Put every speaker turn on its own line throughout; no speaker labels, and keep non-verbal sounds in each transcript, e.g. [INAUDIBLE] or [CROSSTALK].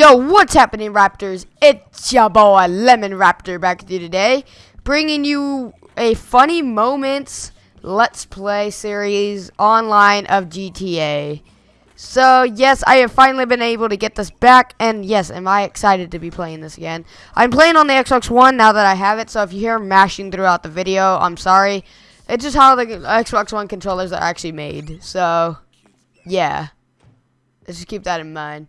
Yo, what's happening, Raptors? It's your boy Lemon Raptor back with you today, bringing you a funny moments Let's Play series online of GTA. So, yes, I have finally been able to get this back, and yes, am I excited to be playing this again. I'm playing on the Xbox One now that I have it, so if you hear mashing throughout the video, I'm sorry. It's just how the Xbox One controllers are actually made, so, yeah. Let's just keep that in mind.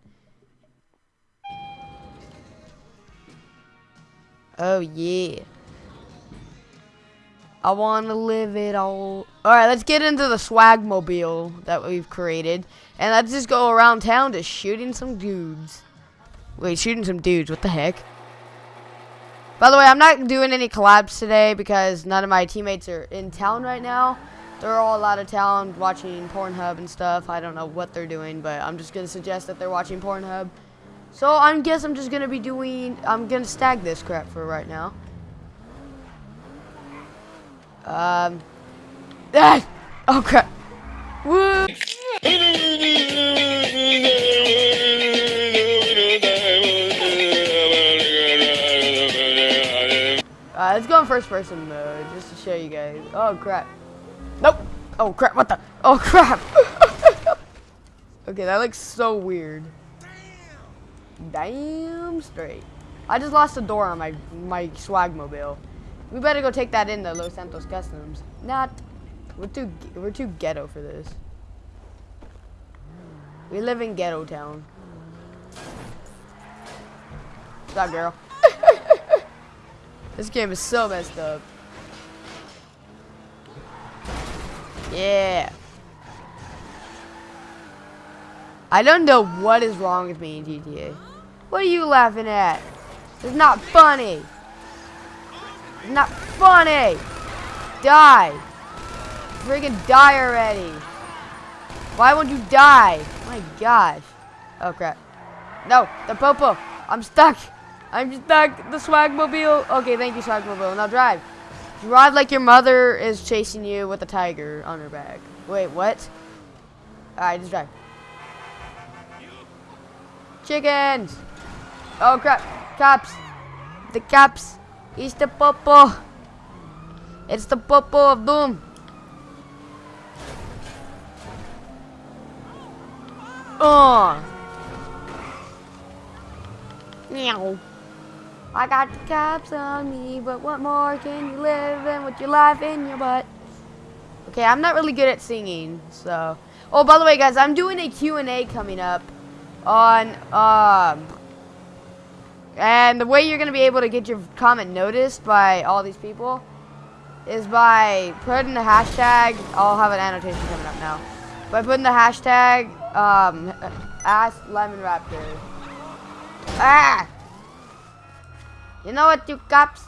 Oh, yeah. I want to live it all. Alright, let's get into the swagmobile that we've created. And let's just go around town just shooting some dudes. Wait, shooting some dudes. What the heck? By the way, I'm not doing any collabs today because none of my teammates are in town right now. They're all out of town watching Pornhub and stuff. I don't know what they're doing, but I'm just going to suggest that they're watching Pornhub. So I guess I'm just gonna be doing, I'm gonna stag this crap for right now. Um, ah, oh crap. Woo! Uh, let's go in first person mode just to show you guys. Oh crap. Nope. Oh crap, what the? Oh crap. [LAUGHS] okay, that looks so weird. Damn straight. I just lost a door on my my swag mobile. We better go take that in to Los Santos Customs. Not. We're too we're too ghetto for this. We live in ghetto town. Up, girl? [LAUGHS] this game is so messed up. Yeah. I don't know what is wrong with me in GTA. What are you laughing at? It's not funny. It's not funny. Die. Friggin' die already. Why won't you die? my gosh. Oh crap. No, the popo. I'm stuck. I'm stuck. The swagmobile. Okay, thank you, swagmobile. Now drive. Drive like your mother is chasing you with a tiger on her back. Wait, what? Alright, just drive. Chickens! Oh crap! caps. The caps. It's the popo! It's the popo of doom! Oh! Meow! I got the caps on me, but what more can you live in with your life in your butt? Okay, I'm not really good at singing, so... Oh, by the way, guys, I'm doing a Q&A coming up on um and the way you're gonna be able to get your comment noticed by all these people is by putting the hashtag I'll have an annotation coming up now by putting the hashtag um ask lemon raptor. Ah! You know what you cops?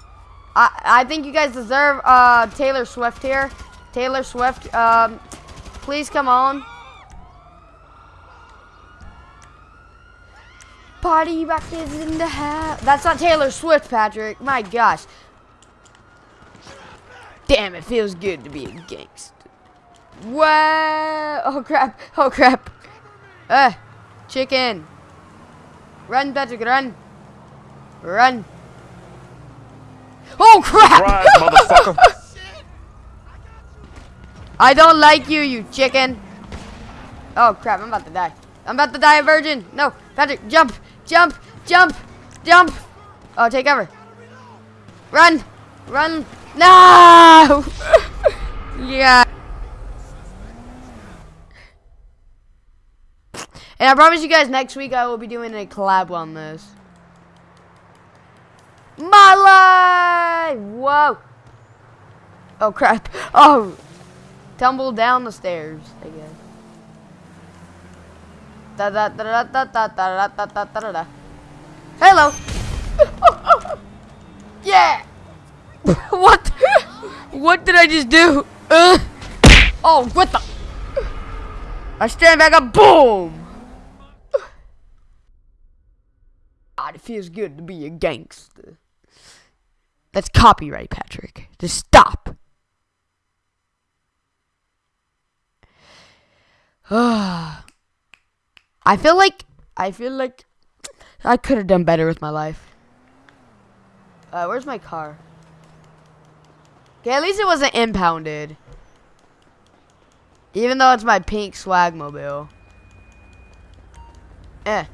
I I think you guys deserve uh Taylor Swift here. Taylor Swift um please come on Party rock is in the house. That's not Taylor Swift, Patrick. My gosh. Damn, it feels good to be a gangster. Whoa! Oh crap! Oh crap! Uh, chicken. Run, Patrick, run. Run. Oh crap! Surprise, motherfucker! [LAUGHS] I don't like you, you chicken. Oh crap! I'm about to die. I'm about to die a virgin. No, Patrick, jump. Jump! Jump! Jump! Oh, take cover. Run! Run! No! [LAUGHS] yeah. And I promise you guys, next week I will be doing a collab on this. My life! Whoa! Oh, crap. [LAUGHS] Oh! Tumble down the stairs, I guess. Da da da da da da da da da da da Hello. yeah. what? what did I just do? Uh. Oh, what the? I stand back up. Boom. God, it feels good to be a gangster. That's copyright, Patrick. Just stop. Ah. I feel like I feel like I could have done better with my life. Uh, where's my car? Okay, at least it wasn't impounded. Even though it's my pink swag mobile. Eh.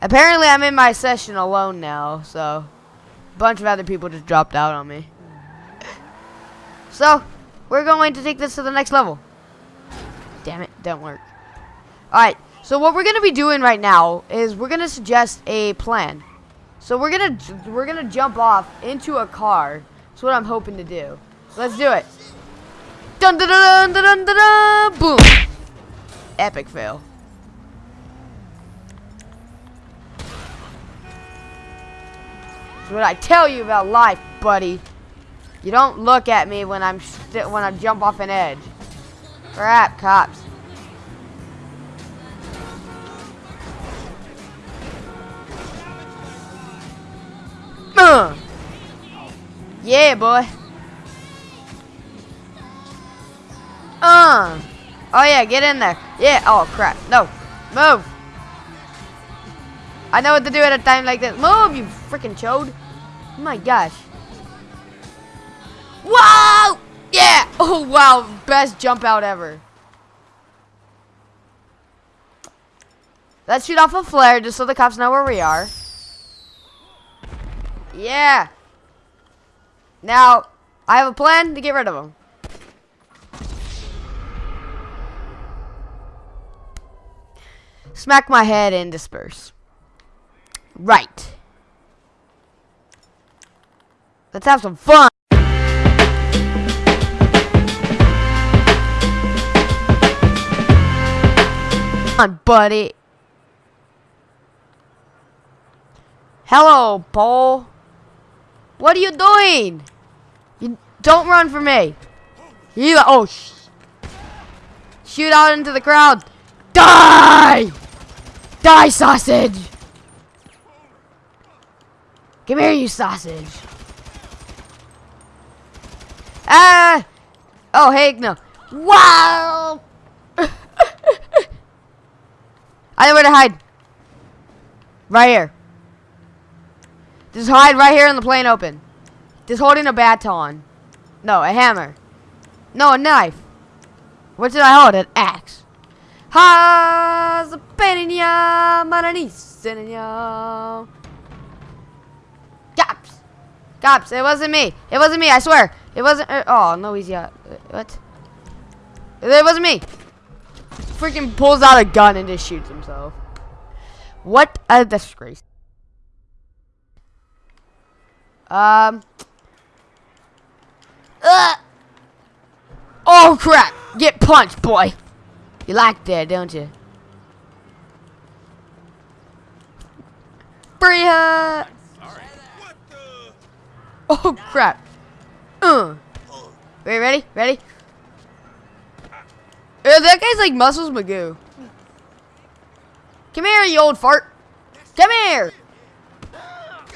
Apparently I'm in my session alone now, so a bunch of other people just dropped out on me. So, we're going to take this to the next level. Damn it, don't work. Alright, so what we're going to be doing right now is we're going to suggest a plan. So we're going to we're to jump off into a car. That's what I'm hoping to do. Let's do it. Dun dun dun dun dun dun, dun boom. Epic fail. That's what I tell you about life, buddy. You don't look at me when I'm when I jump off an edge. Crap, cops. Uh. Yeah, boy. Uh. Oh, yeah, get in there. Yeah. Oh, crap. No. Move. I know what to do at a time like this. Move, you freaking chode. My gosh. Whoa! Yeah! [LAUGHS] Oh, wow. Best jump out ever. Let's shoot off a flare just so the cops know where we are. Yeah. Now, I have a plan to get rid of them. Smack my head and disperse. Right. Let's have some fun. On, buddy. Hello, Paul. What are you doing? You don't run for me. You oh sh shoot out into the crowd. Die! Die, sausage! Come here, you sausage. Ah! Oh, heck no. Wow! I know where to hide. Right here. Just hide right here in the plain open. Just holding a baton. No, a hammer. No, a knife. What did I hold? An axe. Cops. Cops, it wasn't me. It wasn't me, I swear. It wasn't. Uh, oh, no, he's got. Uh, what? It wasn't me freaking pulls out a gun and just shoots himself. What a disgrace. Um. Uh, oh crap! Get punched, boy. You like that, don't you? Uh. Oh crap. Uh. Wait, ready? Ready? Yeah, that guy's like Muscles Magoo. Come here, you old fart. Come here.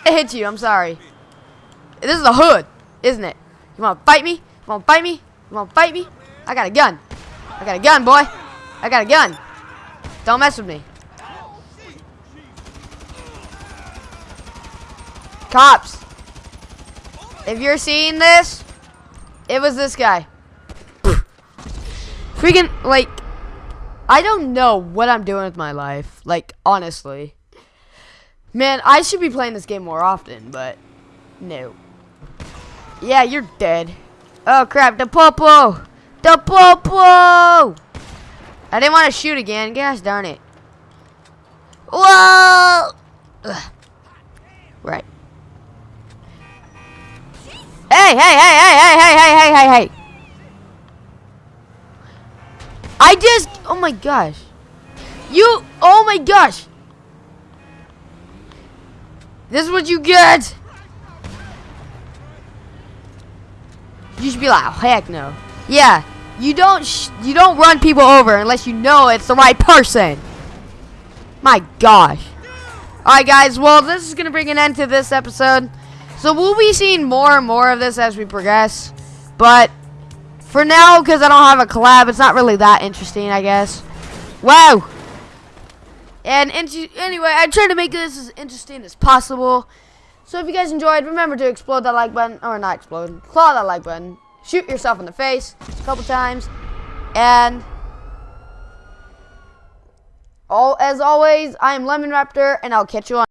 I hit you. I'm sorry. This is a hood, isn't it? You want to fight me? You want to fight me? You want to fight me? I got a gun. I got a gun, boy. I got a gun. Don't mess with me. Cops. If you're seeing this, it was this guy. Freaking, like, I don't know what I'm doing with my life. Like, honestly. Man, I should be playing this game more often, but no. Yeah, you're dead. Oh, crap. The popo! The popo! I didn't want to shoot again. Gosh darn it. Whoa! Ugh. Right. Hey, hey, hey, hey, hey, hey, hey, hey, hey, hey. I just, oh my gosh. You, oh my gosh. This is what you get. You should be like, oh, heck no. Yeah, you don't, you don't run people over unless you know it's the right person. My gosh. Alright guys, well this is going to bring an end to this episode. So we'll be seeing more and more of this as we progress. But for now, because I don't have a collab, it's not really that interesting, I guess. Wow! And anyway, I tried to make this as interesting as possible. So if you guys enjoyed, remember to explode that like button, or not explode, claw that like button, shoot yourself in the face a couple times, and all as always, I am Lemon Raptor, and I'll catch you on.